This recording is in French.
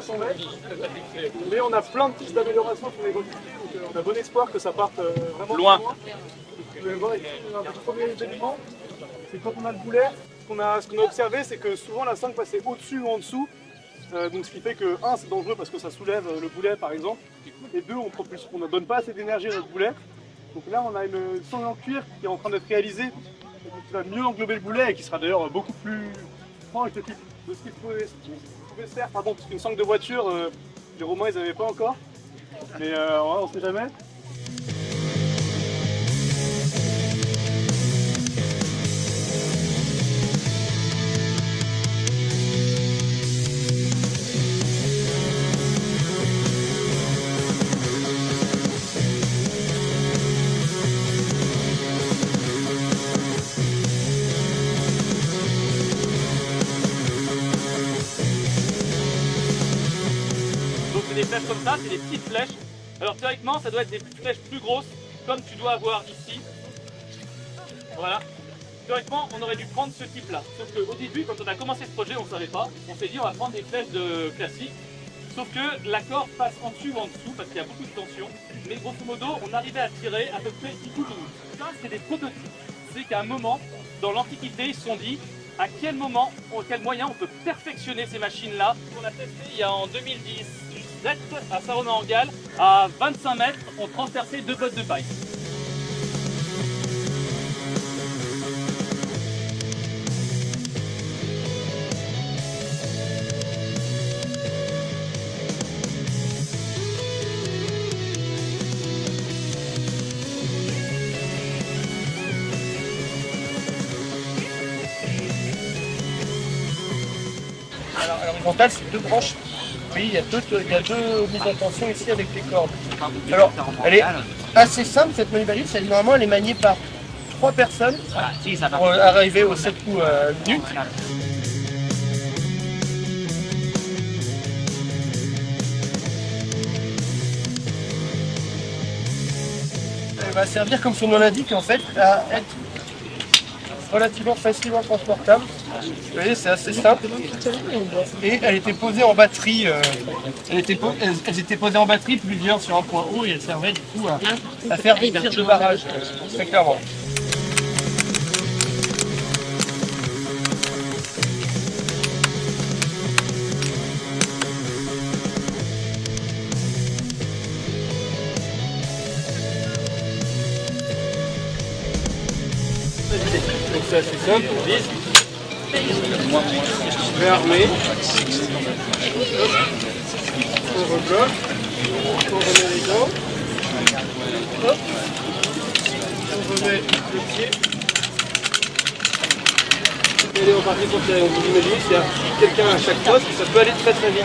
500 mètres. Mais on a plein de pistes d'amélioration sur les donc euh, on a bon espoir que ça parte euh, vraiment Loin. loin. Vous pouvez voir ici, on a un premier élément, c'est quand on a le boulet, ce qu'on a, observé, c'est que souvent la 5 passait au-dessus ou en dessous. Euh, donc ce qui fait que 1 c'est dangereux parce que ça soulève le boulet par exemple. Et 2 on propulse- on ne donne pas assez d'énergie à notre boulet. Donc là on a une sangle en cuir qui est en train d'être réalisée, qui va mieux englober le boulet et qui sera d'ailleurs beaucoup plus proche de, de ce qu'il pouvait, ce qu'il pouvait se faire. Pardon, parce qu'une sangle de voiture, euh, les Romains ils n'avaient pas encore. Mais euh, on sait jamais. Comme ça, c'est des petites flèches. Alors théoriquement, ça doit être des flèches plus grosses, comme tu dois avoir ici. Voilà. Théoriquement, on aurait dû prendre ce type-là. Sauf qu'au début, quand on a commencé ce projet, on ne savait pas. On s'est dit, on va prendre des flèches de classiques. Sauf que l'accord passe en dessus ou en dessous parce qu'il y a beaucoup de tension. Mais grosso modo, on arrivait à tirer à peu près 10 coups minutes. Ça, c'est des prototypes. C'est qu'à un moment, dans l'Antiquité, ils se sont dit à quel moment, en quel moyen on peut perfectionner ces machines-là. On a testé il y a en 2017 à Saint-Romain-en-Galles, à 25 mètres, on transperçait deux bottes de paille. Alors, à l'horizontale, c'est deux branches. Oui, il y a deux, il y a deux mises en tension ici avec les cordes. Alors, elle est assez simple cette manivelliste. Elle, normalement, elle est maniée par trois personnes pour arriver aux 7 coups euh, minutes. Elle va servir, comme son nom l'indique, en fait, à être relativement facilement transportable. Vous voyez, c'est assez simple. Et elle était posée en batterie. euh, elle était po- elles, elles étaient posées en batterie, plusieurs sur un point haut, et elles servaient du coup à, à faire des tirs de barrage, euh, très clairement. Donc c'est assez simple, on vise. Hop. On rebloque. On remet les dents. Hop. On remet le pied. Et allez, on part pour tirer. Vous imagine, s'il y a quelqu'un à chaque poste, ça peut aller très très vite.